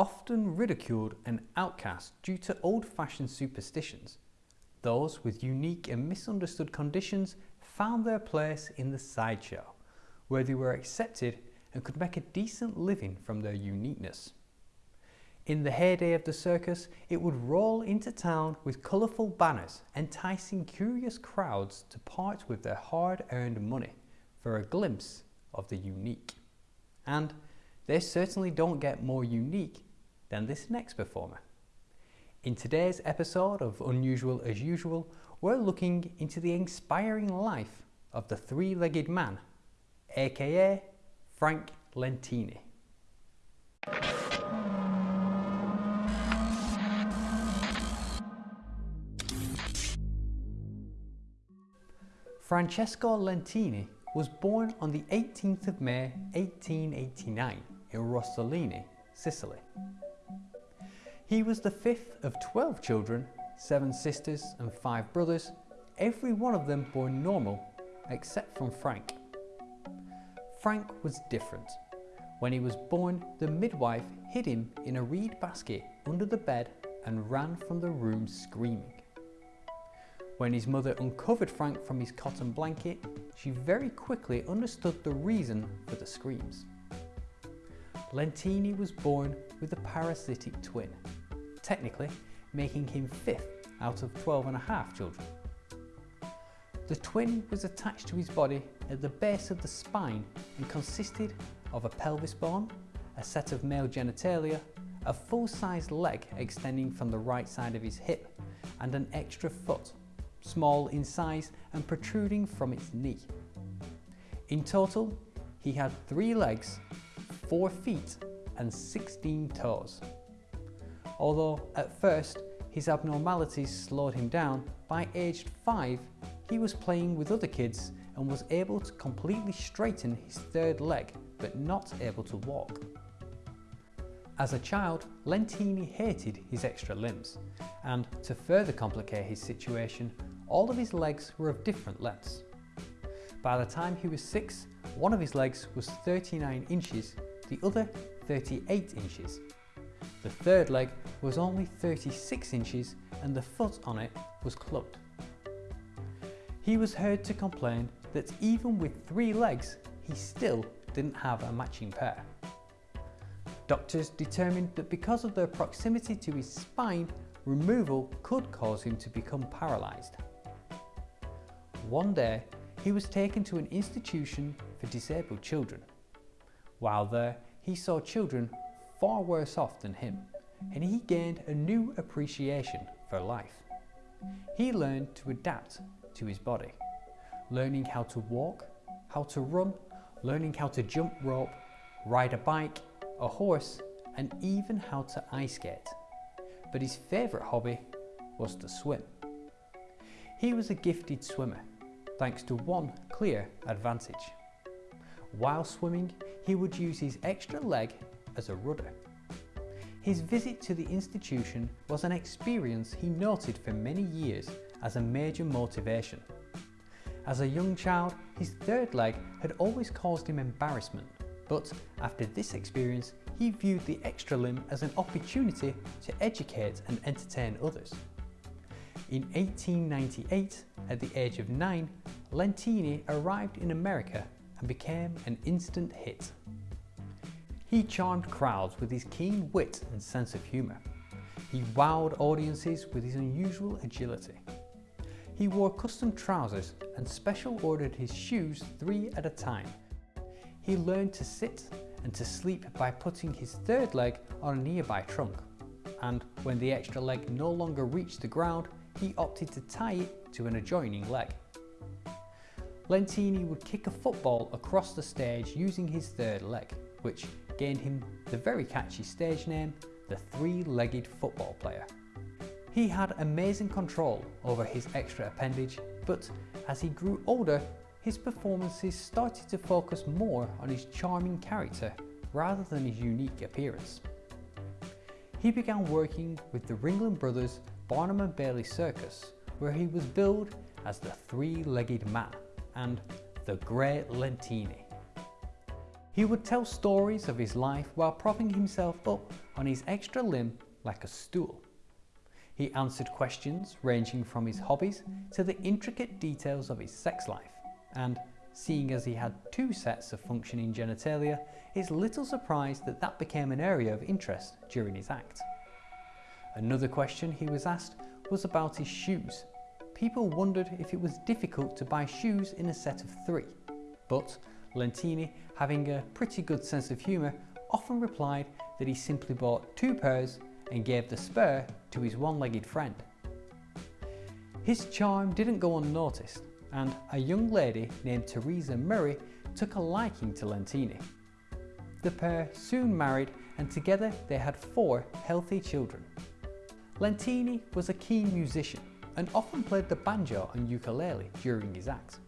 often ridiculed and outcast due to old-fashioned superstitions. Those with unique and misunderstood conditions found their place in the sideshow, where they were accepted and could make a decent living from their uniqueness. In the heyday of the circus, it would roll into town with colourful banners, enticing curious crowds to part with their hard-earned money for a glimpse of the unique. And they certainly don't get more unique than this next performer. In today's episode of Unusual as Usual, we're looking into the inspiring life of the three-legged man, aka Frank Lentini. Francesco Lentini was born on the 18th of May 1889 in Rosolini, Sicily. He was the fifth of 12 children, seven sisters and five brothers, every one of them born normal except from Frank. Frank was different. When he was born, the midwife hid him in a reed basket under the bed and ran from the room screaming. When his mother uncovered Frank from his cotton blanket, she very quickly understood the reason for the screams. Lentini was born with a parasitic twin, technically making him fifth out of 12 and a half children. The twin was attached to his body at the base of the spine and consisted of a pelvis bone, a set of male genitalia, a full-sized leg extending from the right side of his hip, and an extra foot small in size and protruding from its knee. In total, he had three legs, four feet and 16 toes. Although at first his abnormalities slowed him down, by aged 5 he was playing with other kids and was able to completely straighten his third leg but not able to walk. As a child, Lentini hated his extra limbs and to further complicate his situation, all of his legs were of different lengths. By the time he was 6, one of his legs was 39 inches, the other 38 inches. The third leg was only 36 inches and the foot on it was clubbed. He was heard to complain that even with three legs, he still didn't have a matching pair. Doctors determined that because of their proximity to his spine, removal could cause him to become paralysed. One day, he was taken to an institution for disabled children. While there, he saw children far worse off than him, and he gained a new appreciation for life. He learned to adapt to his body, learning how to walk, how to run, learning how to jump rope, ride a bike, a horse, and even how to ice skate. But his favourite hobby was to swim. He was a gifted swimmer thanks to one clear advantage. While swimming, he would use his extra leg as a rudder. His visit to the institution was an experience he noted for many years as a major motivation. As a young child, his third leg had always caused him embarrassment, but after this experience, he viewed the extra limb as an opportunity to educate and entertain others. In 1898, at the age of 9, Lentini arrived in America and became an instant hit. He charmed crowds with his keen wit and sense of humour. He wowed audiences with his unusual agility. He wore custom trousers and special ordered his shoes three at a time. He learned to sit and to sleep by putting his third leg on a nearby trunk. And when the extra leg no longer reached the ground, he opted to tie it to an adjoining leg. Lentini would kick a football across the stage using his third leg, which gained him the very catchy stage name, the three-legged football player. He had amazing control over his extra appendage, but as he grew older, his performances started to focus more on his charming character rather than his unique appearance. He began working with the Ringling Brothers Barnum and Bailey Circus, where he was billed as the three-legged man and the Great Lentini. He would tell stories of his life while propping himself up on his extra limb like a stool. He answered questions ranging from his hobbies to the intricate details of his sex life, and seeing as he had two sets of functioning genitalia, it's little surprise that that became an area of interest during his act. Another question he was asked was about his shoes. People wondered if it was difficult to buy shoes in a set of three, but Lentini, having a pretty good sense of humour, often replied that he simply bought two pairs and gave the spare to his one-legged friend. His charm didn't go unnoticed and a young lady named Teresa Murray took a liking to Lentini. The pair soon married and together they had four healthy children. Lentini was a keen musician and often played the banjo and ukulele during his acts.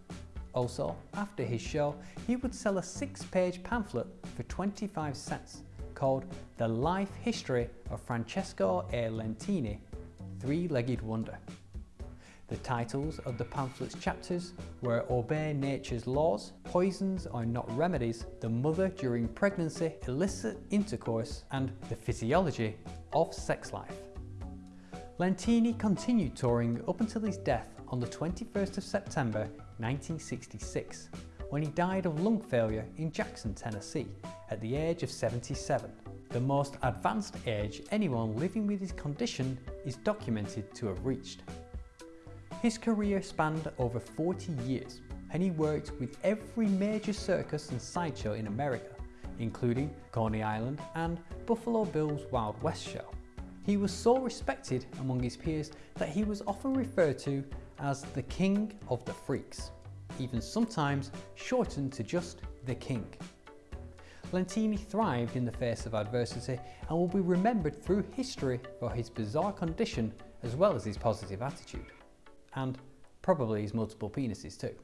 Also, after his show, he would sell a six-page pamphlet for 25 cents called The Life History of Francesco A. Lentini, Three-Legged Wonder. The titles of the pamphlet's chapters were Obey Nature's Laws, Poisons Are Not Remedies, The Mother During Pregnancy, Illicit Intercourse, and The Physiology of Sex Life. Lentini continued touring up until his death on the 21st of September 1966, when he died of lung failure in Jackson, Tennessee, at the age of 77. The most advanced age anyone living with his condition is documented to have reached. His career spanned over 40 years and he worked with every major circus and sideshow in America, including Coney Island and Buffalo Bill's Wild West show. He was so respected among his peers that he was often referred to as the King of the Freaks, even sometimes shortened to just the King. Lentini thrived in the face of adversity and will be remembered through history for his bizarre condition as well as his positive attitude and probably his multiple penises too.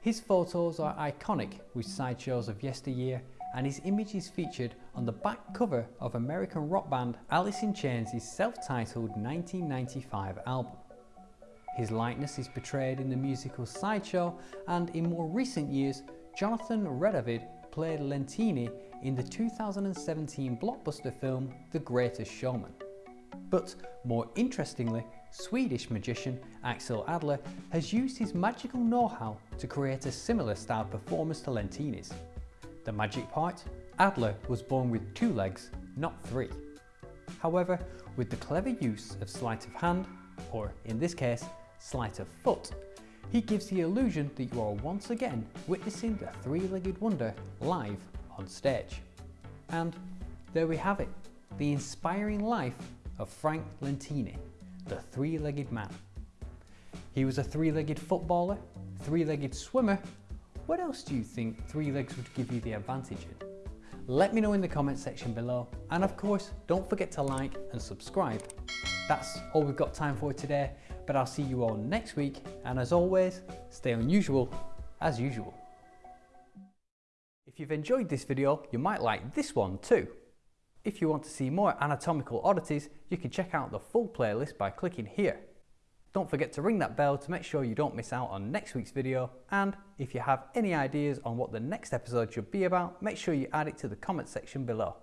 His photos are iconic with sideshows of yesteryear and his image is featured on the back cover of American rock band Alice in Chains' self-titled 1995 album. His likeness is portrayed in the musical Sideshow and in more recent years, Jonathan Redavid played Lentini in the 2017 blockbuster film The Greatest Showman. But more interestingly, Swedish magician Axel Adler has used his magical know-how to create a similar style performance to Lentini's. The magic part? Adler was born with two legs, not three. However, with the clever use of sleight of hand, or in this case, sleight of foot, he gives the illusion that you are once again witnessing the three-legged wonder live on stage. And there we have it, the inspiring life of Frank Lentini the three-legged man. He was a three-legged footballer, three-legged swimmer. What else do you think three legs would give you the advantage in? Let me know in the comment section below. And of course, don't forget to like and subscribe. That's all we've got time for today, but I'll see you all next week. And as always, stay unusual as usual. If you've enjoyed this video, you might like this one too. If you want to see more anatomical oddities, you can check out the full playlist by clicking here. Don't forget to ring that bell to make sure you don't miss out on next week's video and if you have any ideas on what the next episode should be about, make sure you add it to the comment section below.